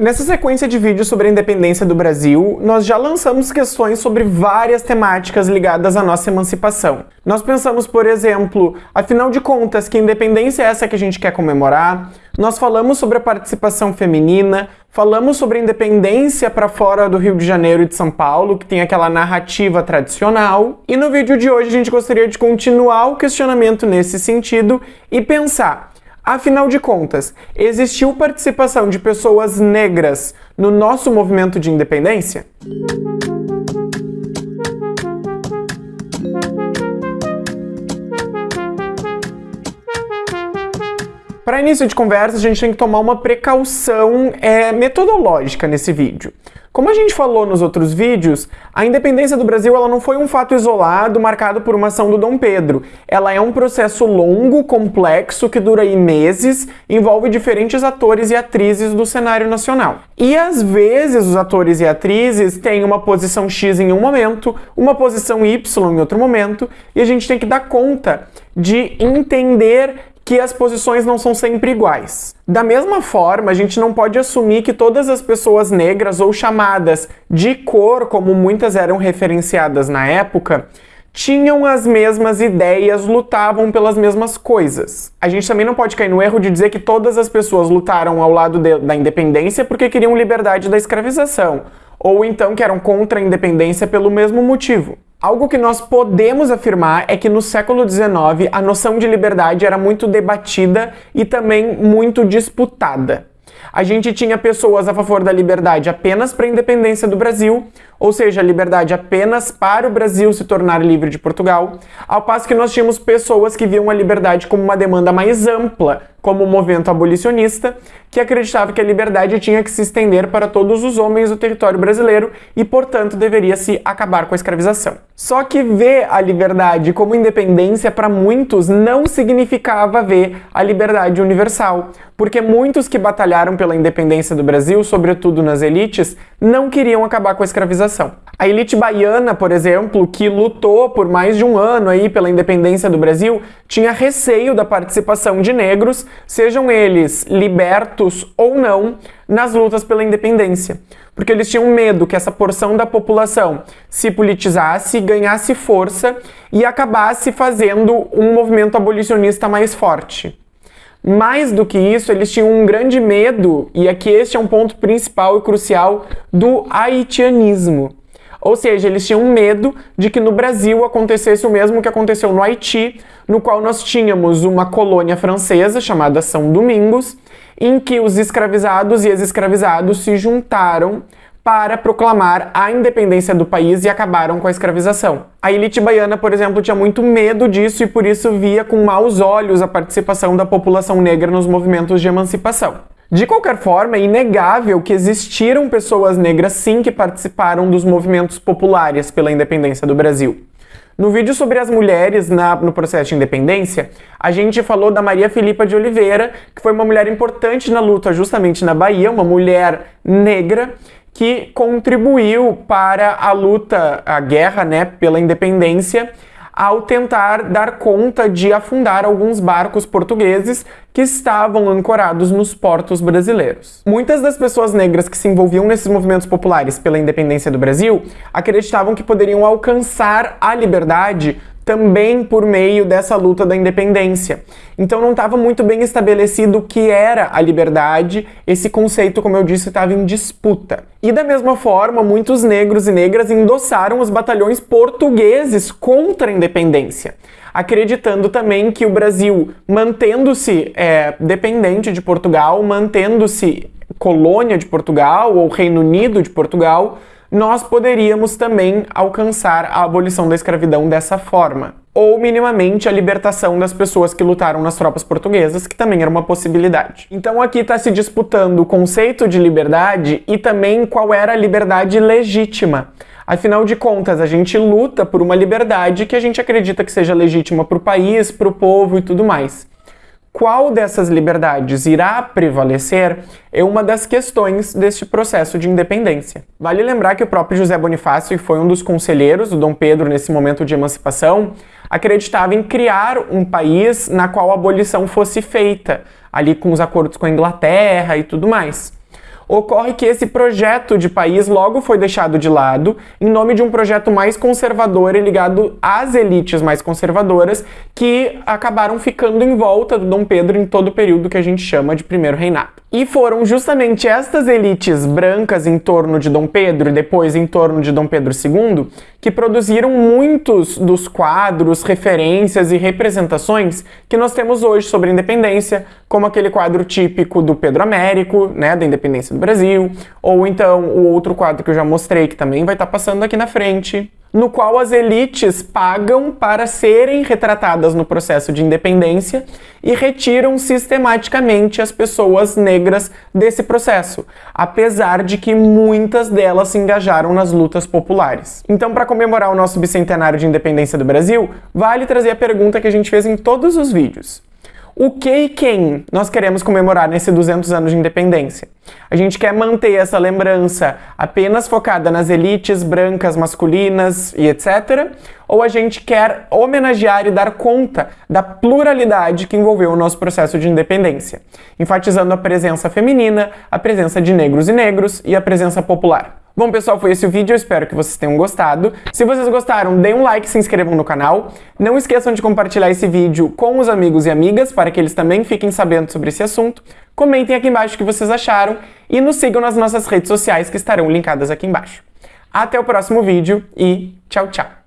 Nessa sequência de vídeos sobre a independência do Brasil, nós já lançamos questões sobre várias temáticas ligadas à nossa emancipação. Nós pensamos, por exemplo, afinal de contas, que independência é essa que a gente quer comemorar? Nós falamos sobre a participação feminina, falamos sobre a independência para fora do Rio de Janeiro e de São Paulo, que tem aquela narrativa tradicional. E no vídeo de hoje a gente gostaria de continuar o questionamento nesse sentido e pensar Afinal de contas, existiu participação de pessoas negras no nosso movimento de independência? Para início de conversa, a gente tem que tomar uma precaução é, metodológica nesse vídeo. Como a gente falou nos outros vídeos, a independência do Brasil ela não foi um fato isolado marcado por uma ação do Dom Pedro. Ela é um processo longo, complexo, que dura meses, envolve diferentes atores e atrizes do cenário nacional. E às vezes os atores e atrizes têm uma posição X em um momento, uma posição Y em outro momento, e a gente tem que dar conta de entender que as posições não são sempre iguais. Da mesma forma, a gente não pode assumir que todas as pessoas negras ou chamadas de cor, como muitas eram referenciadas na época, tinham as mesmas ideias, lutavam pelas mesmas coisas. A gente também não pode cair no erro de dizer que todas as pessoas lutaram ao lado de, da independência porque queriam liberdade da escravização, ou então que eram contra a independência pelo mesmo motivo. Algo que nós podemos afirmar é que no século XIX a noção de liberdade era muito debatida e também muito disputada. A gente tinha pessoas a favor da liberdade apenas para a independência do Brasil, ou seja, a liberdade apenas para o Brasil se tornar livre de Portugal, ao passo que nós tínhamos pessoas que viam a liberdade como uma demanda mais ampla, como o movimento abolicionista, que acreditava que a liberdade tinha que se estender para todos os homens do território brasileiro e, portanto, deveria se acabar com a escravização. Só que ver a liberdade como independência para muitos não significava ver a liberdade universal, porque muitos que batalharam pela independência do Brasil, sobretudo nas elites, não queriam acabar com a escravização a elite baiana, por exemplo, que lutou por mais de um ano aí pela independência do Brasil, tinha receio da participação de negros, sejam eles libertos ou não, nas lutas pela independência. Porque eles tinham medo que essa porção da população se politizasse, ganhasse força e acabasse fazendo um movimento abolicionista mais forte. Mais do que isso, eles tinham um grande medo, e aqui este é um ponto principal e crucial, do haitianismo. Ou seja, eles tinham medo de que no Brasil acontecesse o mesmo que aconteceu no Haiti, no qual nós tínhamos uma colônia francesa chamada São Domingos, em que os escravizados e ex-escravizados se juntaram para proclamar a independência do país e acabaram com a escravização. A elite baiana, por exemplo, tinha muito medo disso e por isso via com maus olhos a participação da população negra nos movimentos de emancipação. De qualquer forma, é inegável que existiram pessoas negras sim que participaram dos movimentos populares pela independência do Brasil. No vídeo sobre as mulheres na, no processo de independência, a gente falou da Maria Filipa de Oliveira, que foi uma mulher importante na luta justamente na Bahia, uma mulher negra, que contribuiu para a luta, a guerra né, pela independência, ao tentar dar conta de afundar alguns barcos portugueses que estavam ancorados nos portos brasileiros. Muitas das pessoas negras que se envolviam nesses movimentos populares pela independência do Brasil acreditavam que poderiam alcançar a liberdade também por meio dessa luta da independência. Então não estava muito bem estabelecido o que era a liberdade, esse conceito, como eu disse, estava em disputa. E da mesma forma, muitos negros e negras endossaram os batalhões portugueses contra a independência acreditando também que o Brasil, mantendo-se é, dependente de Portugal, mantendo-se colônia de Portugal ou Reino Unido de Portugal, nós poderíamos também alcançar a abolição da escravidão dessa forma. Ou minimamente a libertação das pessoas que lutaram nas tropas portuguesas, que também era uma possibilidade. Então aqui está se disputando o conceito de liberdade e também qual era a liberdade legítima. Afinal de contas, a gente luta por uma liberdade que a gente acredita que seja legítima para o país, para o povo e tudo mais. Qual dessas liberdades irá prevalecer é uma das questões deste processo de independência. Vale lembrar que o próprio José Bonifácio, que foi um dos conselheiros do Dom Pedro nesse momento de emancipação, acreditava em criar um país na qual a abolição fosse feita, ali com os acordos com a Inglaterra e tudo mais. Ocorre que esse projeto de país logo foi deixado de lado em nome de um projeto mais conservador e ligado às elites mais conservadoras que acabaram ficando em volta do Dom Pedro em todo o período que a gente chama de primeiro reinado. E foram justamente estas elites brancas em torno de Dom Pedro e depois em torno de Dom Pedro II que produziram muitos dos quadros, referências e representações que nós temos hoje sobre a independência, como aquele quadro típico do Pedro Américo, né, da independência do Brasil, ou então o outro quadro que eu já mostrei, que também vai estar passando aqui na frente, no qual as elites pagam para serem retratadas no processo de independência e retiram sistematicamente as pessoas negras desse processo, apesar de que muitas delas se engajaram nas lutas populares. Então, para comemorar o nosso bicentenário de independência do Brasil, vale trazer a pergunta que a gente fez em todos os vídeos. O que e quem nós queremos comemorar nesse 200 anos de independência? A gente quer manter essa lembrança apenas focada nas elites brancas, masculinas e etc. Ou a gente quer homenagear e dar conta da pluralidade que envolveu o nosso processo de independência, enfatizando a presença feminina, a presença de negros e negros e a presença popular. Bom, pessoal, foi esse o vídeo, eu espero que vocês tenham gostado. Se vocês gostaram, deem um like e se inscrevam no canal. Não esqueçam de compartilhar esse vídeo com os amigos e amigas, para que eles também fiquem sabendo sobre esse assunto. Comentem aqui embaixo o que vocês acharam e nos sigam nas nossas redes sociais que estarão linkadas aqui embaixo. Até o próximo vídeo e tchau, tchau!